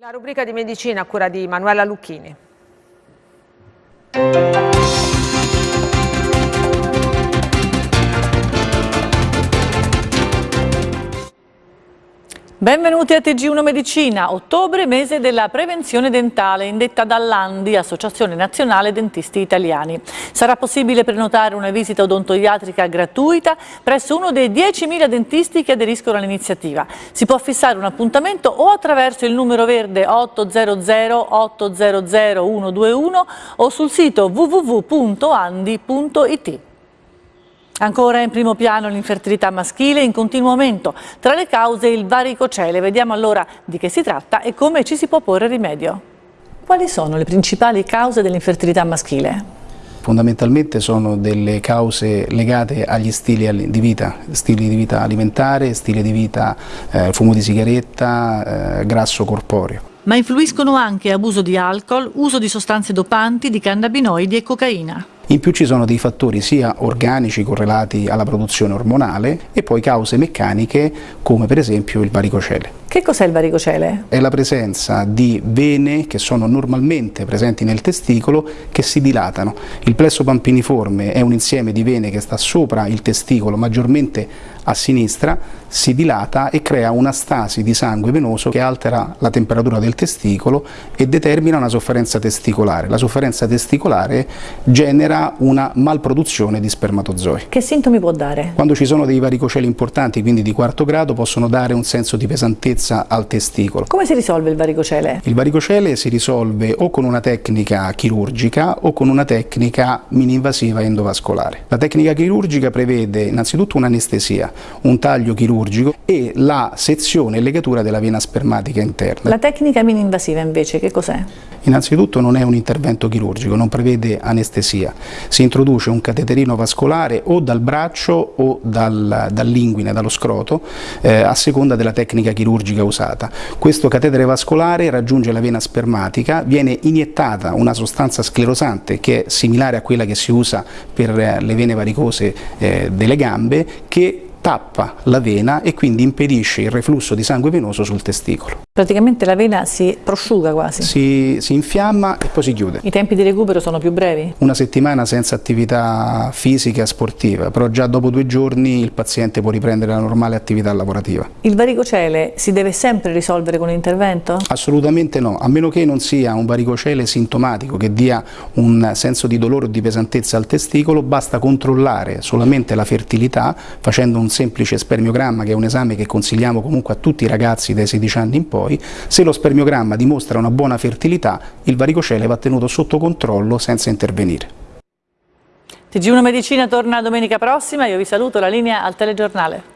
La rubrica di medicina a cura di Manuela Lucchini. Benvenuti a TG1 Medicina, ottobre mese della prevenzione dentale indetta dall'ANDI, Associazione Nazionale Dentisti Italiani. Sarà possibile prenotare una visita odontoiatrica gratuita presso uno dei 10.000 dentisti che aderiscono all'iniziativa. Si può fissare un appuntamento o attraverso il numero verde 800 800 121 o sul sito www.andi.it. Ancora in primo piano l'infertilità maschile in continuo aumento, tra le cause il varicocele. Vediamo allora di che si tratta e come ci si può porre rimedio. Quali sono le principali cause dell'infertilità maschile? Fondamentalmente sono delle cause legate agli stili di vita, stili di vita alimentare, stile di vita eh, fumo di sigaretta, eh, grasso corporeo. Ma influiscono anche abuso di alcol, uso di sostanze dopanti, di cannabinoidi e cocaina. In più ci sono dei fattori sia organici correlati alla produzione ormonale e poi cause meccaniche come per esempio il varicocele. Che cos'è il varicocele? È la presenza di vene che sono normalmente presenti nel testicolo che si dilatano. Il plesso pampiniforme è un insieme di vene che sta sopra il testicolo, maggiormente a sinistra, si dilata e crea una stasi di sangue venoso che altera la temperatura del testicolo e determina una sofferenza testicolare. La sofferenza testicolare genera una malproduzione di spermatozoi. Che sintomi può dare? Quando ci sono dei varicoceli importanti, quindi di quarto grado, possono dare un senso di pesantezza altezza al testicolo. Come si risolve il varicocele? Il varicocele si risolve o con una tecnica chirurgica o con una tecnica mini-invasiva endovascolare. La tecnica chirurgica prevede innanzitutto un'anestesia, un taglio chirurgico e la sezione e legatura della vena spermatica interna. La tecnica mini-invasiva invece che cos'è? Innanzitutto non è un intervento chirurgico, non prevede anestesia, si introduce un cateterino vascolare o dal braccio o dal, dall'inguine, dallo scroto, eh, a seconda della tecnica chirurgica usata. Questo catetere vascolare raggiunge la vena spermatica, viene iniettata una sostanza sclerosante che è similare a quella che si usa per eh, le vene varicose eh, delle gambe, che tappa la vena e quindi impedisce il reflusso di sangue venoso sul testicolo. Praticamente la vena si prosciuga quasi? Si, si, infiamma e poi si chiude. I tempi di recupero sono più brevi? Una settimana senza attività fisica sportiva, però già dopo due giorni il paziente può riprendere la normale attività lavorativa. Il varicocele si deve sempre risolvere con l'intervento? Assolutamente no, a meno che non sia un varicocele sintomatico che dia un senso di dolore o di pesantezza al testicolo, basta controllare solamente la fertilità facendo un semplice spermiogramma che è un esame che consigliamo comunque a tutti i ragazzi dai 16 anni in poi, se lo spermiogramma dimostra una buona fertilità il varicocele va tenuto sotto controllo senza intervenire. TG1 Medicina torna domenica prossima, io vi saluto, la linea al telegiornale.